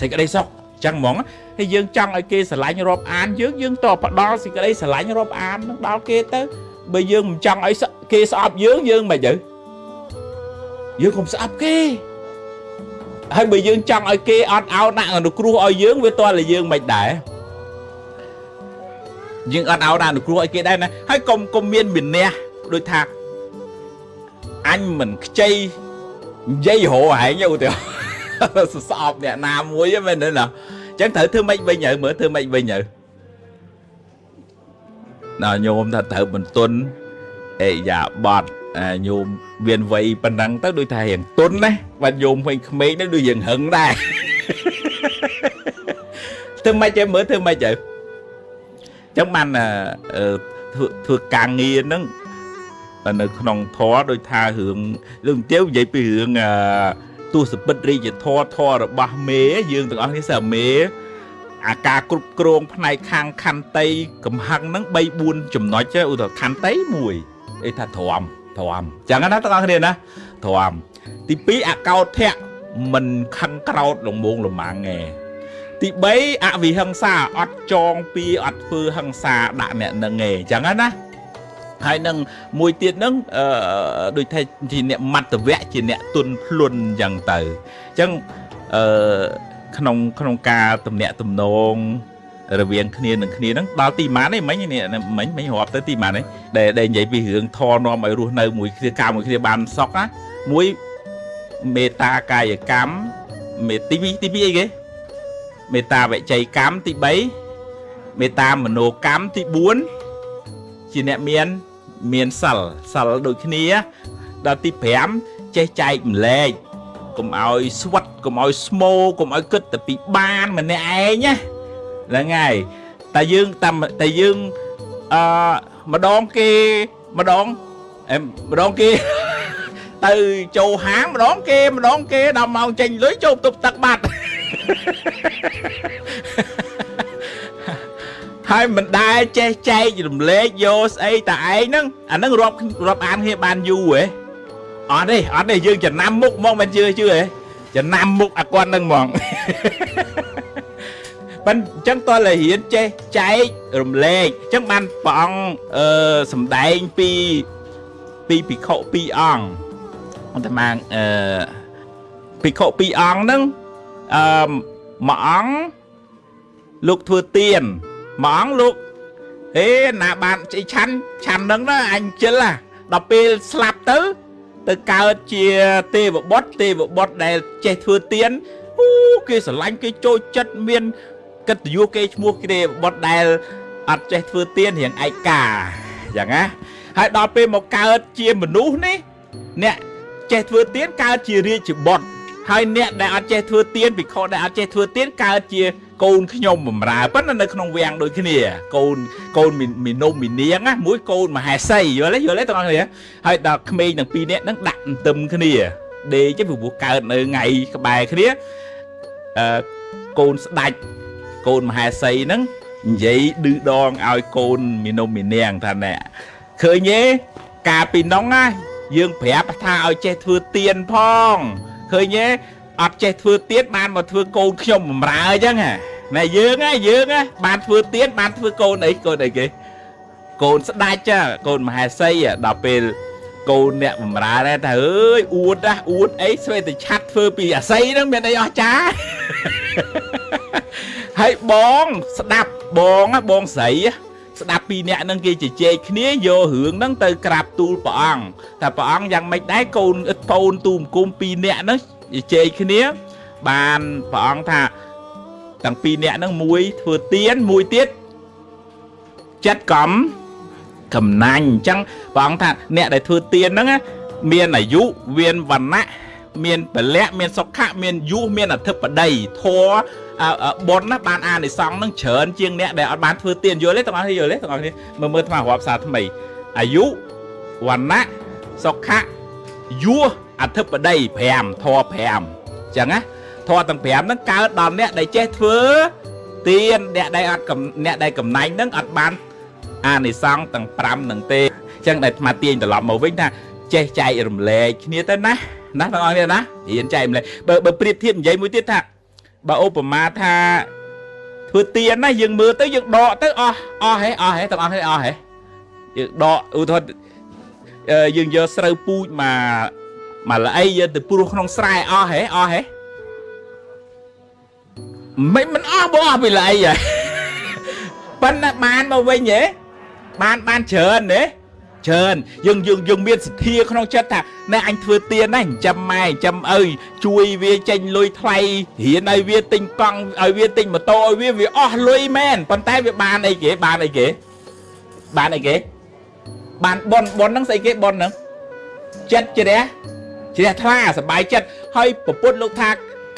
សេចក្តីសុខចឹងហ្មងហើយយើងចង់ឲ្យគេស្រឡាញ់រាប់អានយើងយើងតផ្ដល់សេចក្តីស្រឡាញ់រាប់អាននឹងដល់គេទៅបើយើងមិនចង់ឲ្យគេស្អប់យើងយើងមិនទៅយើងកុំស្អប់គេហើយបើយើងចង់ឲ្យគេអត់អោនដាក់អនុគ្រោះឲ្យយើងវាតតែយើងមិនដែរយើងអត់អោនដាក់អនុគ្រោះឲ្យគេដែរណាហើយកុំកុំមានវិន័យ ដូចថាអញមិនខ្ចីនិយាយរហែងឧទាហរណ៍ស្អប់អ្នកណាមួយមែនទេណាអញ្ចឹងត្រូវធ្វើម៉េចវិញហើយមើលធ្វើម៉េចវិញហើយណាញោមថាត្រូវបន្ទន់អេយ៉ាបត់ញោមមានវ័យប៉ុណ្ណឹងទៅដូចថារៀងទុនណាបាទញោមវិញក្មេងទៅដូចរៀងហឹងដែរធ្វើម៉េចទៅមើលធ្វើម៉េចទៅអញ្ចឹងបានធ្វើធ្វើការងារហ្នឹង នៅក្នុងធរដូចថារឿងរឿងទៀវនិយាយពីរឿងទស្សពិតរាជធរធររបស់មេយើងទាំងអស់នេះសើមេអាការគ្រប់គ្រងផ្នែកខាងខន្តីកំហឹងហ្នឹង3 4ចំណុចឧទាហរណ៍ខន្តី1អីថាទ្រាំទ្រាំចឹងណាទាំងអស់គ្នាណាទ្រាំទី2អកោធៈមិនខឹងក្រោតលងមងលំមាំងឯទី3អវិហិង្សាអត់ចងពីអត់ធ្វើហិង្សាដាក់អ្នកនឹងឯងចឹងណា ហើយនឹងមួយទៀតហ្នឹងអឺដូចថាជាអ្នកមត្តវៈជាអ្នកទុនភ្លុនអញ្ចឹងទៅអញ្ចឹងអឺក្នុងក្នុងការតំណាក់តំណងរវាងគ្នានឹងគ្នាហ្នឹងដល់ទីម៉ាននេះមិញនេះមិញមិញរាប់ទៅទីម៉ាននេះដែលដែលនិយាយពីរឿងធរនាំឲ្យរស់នៅមួយគ្នាកាមួយគ្នាបានសុខណាមួយមេត្តាកាយកម្មមេទី2ទី2អីគេមេត្តាវិច័យកម្មទី3មេត្តាមโนកម្មទី4ជាអ្នកមាន មានសិលសិលដូចគ្នាដល់ទី5ចេះចែកម្លែកកុំឲ្យស្វិតកុំឲ្យស្មោកុំឲ្យគិតតែពីបានម្នាក់ឯងណាហ្នឹងហើយតែយើងតែតែយើងអឺម្ដងគេម្ដងអេម្ដងគេទៅចូលហាងម្ដងគេម្ដងគេដល់ម៉ោងចេញលុយចូលទប់ទឹកបាត់ ហើយមិនដែលចេះចែករំលែកយកស្អីតែឯងហ្នឹងអាហ្នឹងរាប់រាប់អានគ្នាបានយូរហ៎អត់ទេអត់ទេយើងចំណាំមុខហ្មងមិនជឿជឿហ៎ចំណាំមុខអាគាត់ហ្នឹងហ្មងប៉ិនអញ្ចឹងតើលរៀនចេះចែករំលែកអញ្ចឹងបានព្រះអង្គអឺសំដែងពីពីភិក្ខុពីរអង្គអន្តមាអឺភិក្ខុពីរអង្គហ្នឹងអឺមួយអង្គលោកធ្វើទៀន មួយអង្គលោកហេណាបានជិះឆាន់ឆាន់ហ្នឹងណាអញជិលហ่ะដល់ពេលស្លាប់ទៅ ទៅកើតជាទេវបុត្រទេវបុត្រដែលចេះធ្វើទៀនអូគេស្រឡាញ់គេចូលចិត្តមានកិត្តិយសគេឈ្មោះគេបុត្រដែលអត់ចេះធ្វើទៀនរៀងឯកាយ៉ាងណាហើយដល់ពេលមកកើតជាមនុស្សនេះអ្នកចេះធ្វើទៀនកើតជារាជបុត្រហើយអ្នកដែលអត់ចេះធ្វើទៀនពិខុដែលអត់ចេះធ្វើទៀនកើតជា កូនខ្ញុំបំរើប៉ុន្តែនៅក្នុងវាំងដូចគ្នាកូនកូនមីនុំមីនាងណាមួយកូនមហេសីយល់ទេយល់ទេទាំងអស់គ្នាហើយដល់ក្មេងទាំងពីរនាក់ហ្នឹងដាក់អន្ទឹមគ្នាដេកទេព្រោះកើតនៅថ្ងៃក្បែរគ្នាអឺកូនស្ដាច់កូនមហេសីហ្នឹងនិយាយឌឺដងឲ្យកូនមីនុំមីនាងថាណែឃើញទេកាលពីនោះណាយើងប្រាប់ថាឲ្យចេះធ្វើទៀនផងឃើញទេអត់ចេះធ្វើទៀនបានមកធ្វើកូនខ្ញុំបំរើអញ្ចឹង ណែយើងហ៎យើងហ៎បានធ្វើទៀនបានធ្វើកូនអីកូនអីគេកូនស្ដាច់ចាកូនមហេសីដល់ពេលកូនអ្នកបំរើដែរថាអើយអួតណាអួតអីស្វេតឆាត់ធ្វើពីអាស័យហ្នឹងមានអីអស្ចារ្យហើយបងស្ដាប់បងបងស្រីស្ដាប់ពីអ្នកហ្នឹងគេជជែកគ្នាយករឿងហ្នឹងទៅក្រាបទូលព្រះអង្គតែព្រះអង្គយ៉ាងម៉េចដែរកូនឥតពូនទូមគុំពីរអ្នកហ្នឹងជជែកគ្នាបានព្រះអង្គថា ទាំងពីរអ្នកហ្នឹងមួយធ្វើទៀនមួយទៀតចិត្តកំកំណាញ់អញ្ចឹងព្រះអង្គថាអ្នកដែលធ្វើទៀនហ្នឹងមានអាយុមានវណ្ណៈមានពលៈមានសុខៈមានយុះមានអធិបតីធរបុណ្យណាបានអានិសង្សនឹងច្រើនជាងអ្នកដែលអត់បានធ្វើទានយល់ទេទាំងអស់គ្នាយល់ទេទាំងអស់គ្នាមើលមើលថ្មរាប់សារថ្មីអាយុវណ្ណៈសុខៈយុះអធិបតី5ធរ5អញ្ចឹងណា ធរទាំង5ហ្នឹងកើតដល់អ្នកដែលចេះធ្វើទានអ្នកដែលអត់អ្នកដែលកំណាញ់ហ្នឹងអត់បានអានិសង្សទាំង5ហ្នឹងទេអញ្ចឹងដែលអាត្មាទាញត្រឡប់មកវិញថាចេះចែករំលែកគ្នាទៅណាណាបងប្អូនណារៀនចែកម្លែកបើបើប្រៀបធៀបនិយាយមួយទៀតថាបើឧបមាថាធ្វើទៀនណាយើងមើលទៅយើងដកទៅអស់អស់ហេអស់ហេទាំងអស់ហេអស់ហេយើងដកឧទាហរណ៍យើងយកស្រូវពូជមកមកល្អីយកទៅព្រោះក្នុងស្រែអស់ហេអស់ហេ មិនមិនអស់បងអស់ពីល្អីហ៎ប៉ុន្តែបានមកវិញហេបានបានច្រើនទេច្រើនយើងយើងយើងមានសទ្ធាក្នុងចិត្តថាណែអញធ្វើទៀនណាចិញ្ចឹមម៉ែចិញ្ចឹមឪជួយវាចេញលុយថ្លៃរៀនឲ្យវាទិញកង់ឲ្យវាទិញម៉ូតូឲ្យវាវាអស់លុយមែនប៉ុន្តែវាបានអីគេបានអីគេបានអីគេបានប៉ុនប៉ុនហ្នឹងស្អីគេប៉ុនហ្នឹងចិត្តជ្រះជ្រះថ្លាសบายចិត្តហើយប្រពុតលោកថា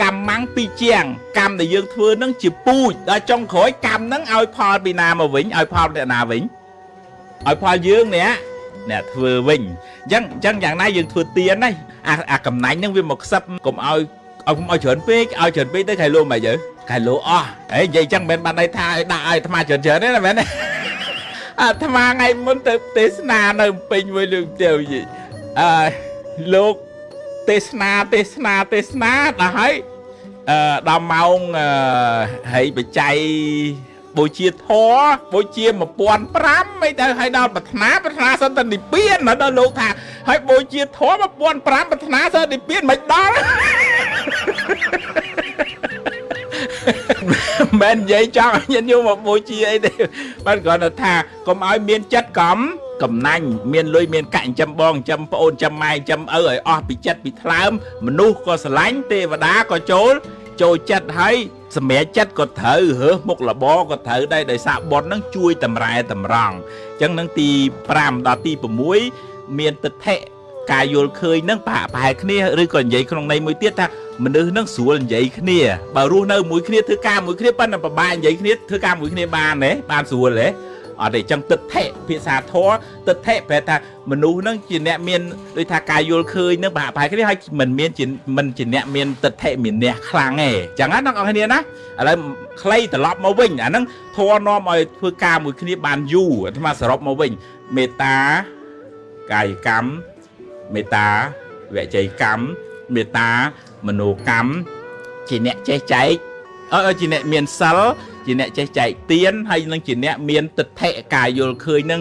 កម្មងពីជាង កម្មដែលយើងធ្វើហ្នឹងជាពូជដល់ចុងក្រោយកម្មហ្នឹងឲ្យផលពីណាមកវិញឲ្យផលពីណាវិញឲ្យផលយើងនេះអ្នកធ្វើវិញអញ្ចឹងអញ្ចឹងយ៉ាងណាយើងធ្វើទៀនណាអាអាកំណាញ់ហ្នឹងវាមកខ្សឹបកុំឲ្យឲ្យកុំឲ្យច្រើនពេកឲ្យច្រើនពេកទៅខៃលោមិនយើខៃលោអស់ហើយនិយាយអញ្ចឹងមិនបានន័យថាឲ្យដាក់ឲ្យអាត្មាច្រើនច្រើនទេណាមែនទេអាត្មាថ្ងៃមុនទៅទេសនានៅពេញមួយលើកទៅយីអឺលោក ទេសនាទេសនាទេសនាដល់ហើយអឺដល់ម៉ោងហីបច្ច័យបូជាធរបូជា1005អីទៅហើយដល់ប្រាថ្នាប្រាថ្នាសន្តិនិព្វានដល់លោកថាហើយបូជាធរ1005ប្រាថ្នាសន្តិនិព្វានមិនដល់មិននិយាយចង់ឲ្យញាតិញោមមកបូជាអីទេបានគ្រាន់តែថាកុំឲ្យមានចិត្តកំ កំណាញ់មានលុយមានកាក់ចិញ្ចឹមបងចិញ្ចឹមប្អូនចិញ្ចឹមម៉ែចិញ្ចឹមឪឲ្យអស់ពីចិត្តពីថ្លើមមនុស្សក៏ស្រឡាញ់ទេវតាក៏ចូលចូលចិត្តហើយសម្រាប់ចិត្តក៏ត្រូវរើសមុខលបក៏ត្រូវដែរដោយសារប៉ុនហ្នឹងជួយតម្រែតម្រង់អញ្ចឹងនឹងទី5ដល់ទី6មានទិដ្ឋិការយល់ឃើញហ្នឹងប្រហាក់ប្រហែលគ្នាឬក៏និយាយក្នុងន័យមួយទៀតថាមនុស្សហ្នឹងស្រួលនិយាយគ្នាបើរស់នៅមួយគ្នាធ្វើការមួយគ្នាប៉ុន្តែប្រហែលនិយាយគ្នាធ្វើការមួយគ្នាបានទេបានស្រួលទេ អត់ទេអញ្ចឹងទិដ្ឋិភាសាធម៌ទិដ្ឋិប្រែថាមនុស្សហ្នឹងជាអ្នកមានដូចថាការយល់ឃើញហ្នឹងប្រហាក់ប្រហែលគ្នាហើយមិនមានជាមិនជាអ្នកមានទិដ្ឋិមានអ្នកខ្លាំងទេអញ្ចឹងណាអ្នកនរគ្នាណាឥឡូវខ្លីត្រឡប់មកវិញអាហ្នឹងធម៌នាំឲ្យធ្វើការមួយគ្នាបានយូរអាត្មាសរុបមកវិញមេត្តាកាយកម្មមេត្តាវិច័យកម្មមេត្តាមនោកម្មជាអ្នកចេះចែកអឺជាអ្នកមានសិល ជាអ្នកចេះចែកទៀនហើយនឹងជាអ្នកមានទិដ្ឋិការយល់ឃើញនឹង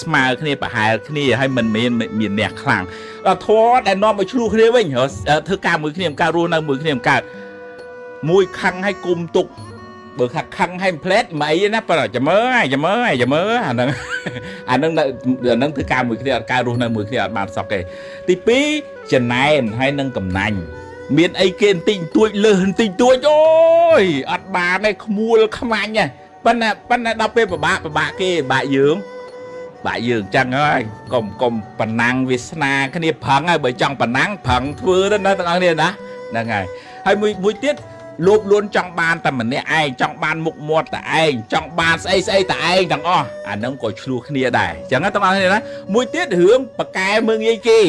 ស្មើគ្នាប្រហែលគ្នាហើយមិនមានមានអ្នកខ្លាំងដល់ធម៌ដែលនាំឲ្យឆ្លោះគ្នាវិញធ្វើការមួយគ្នាការរស់នៅមួយគ្នាកើតមួយខឹងឲ្យគុំទុកបើខាក់ខឹងឲ្យផ្លែតមិនអីណាប៉ុន្តែចាំមើលចាំមើលចាំមើលអាហ្នឹងអាហ្នឹងអាហ្នឹងធ្វើការមួយគ្នាអត់ការរស់នៅមួយគ្នាអត់បានសក់ទេទី2ចំណែនហើយនឹងកំណាញ់ មានអីគេបន្តិចបន្តួចលើសបន្តិចបន្តួចអូយអត់បានទេក្មួលខ្មាញ់ហ៎ប៉ុន្តែប៉ុន្តែដល់ពេលពិបាកពិបាកគេពិបាកយើងបាក់យើងចឹងហើយកុំកុំប៉ុណ្ណាំងវាសនាគ្នាប្រឹងហើយបើចង់ប៉ុណ្ណាំងប្រឹងធ្វើទៅណាទាំងអស់គ្នាណាហ្នឹងហើយហើយមួយមួយទៀតលោភលួនចង់បានតែម្នាក់ឯងចង់បានមុខមាត់តែឯងចង់បានស្អីស្អីតែឯងទាំងអស់អាហ្នឹងក៏ឆ្លោះគ្នាដែរអញ្ចឹងទាំងអស់គ្នាណាមួយទៀតរឿងបកែមើងងាយគេ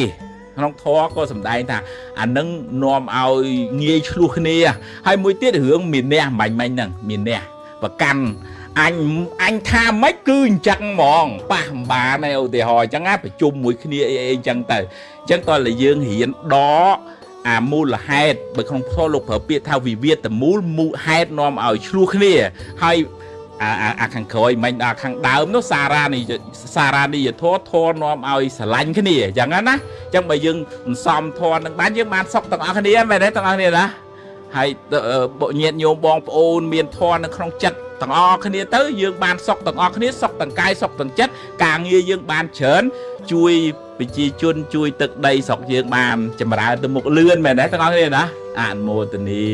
ក្នុងធម៌ក៏សំដែងថាអានឹងនាំឲ្យងាយឆ្លោះគ្នាហើយមួយទៀតរឿងមានះមាញ់មាញ់ហ្នឹងមានះប្រកាន់អញអញថាម៉េចគឺអញ្ចឹងហ្មងប៉ះម្បានឯឧទាហរណ៍អញ្ចឹងណាប្រជុំមួយគ្នាអីអីអញ្ចឹងទៅអញ្ចឹងតើលើយើងរៀនដកអាមូលហេតុបើក្នុងធម៌លោកប្រើពាក្យថាវិវាទមូលមូលហេតុនាំឲ្យឆ្លោះគ្នាហើយ អាអាខាងក្រោយមិនដល់ខាងដើមនោះសារ៉ានីសារ៉ានីយធរធរនាំឲ្យស្រឡាញ់គ្នាអញ្ចឹងណាអញ្ចឹងបើយើងមិនសមធរនឹងបានយើងបានសុខទាំងអស់គ្នាមែនទេទាំងអស់គ្នាណាហើយញាតញោមបងប្អូនមានធរនៅក្នុងចិត្តទាំងអស់គ្នាទៅយើងបានសុខទាំងអស់គ្នាសុខទាំងកាយសុខទាំងចិត្តការងារយើងបានច្រើនជួយប្រជាជនជួយទឹកដីស្រុកយើងបានចម្រើនទៅមុខលឿនមែនទេទាំងអស់គ្នាណាអនុមោទនា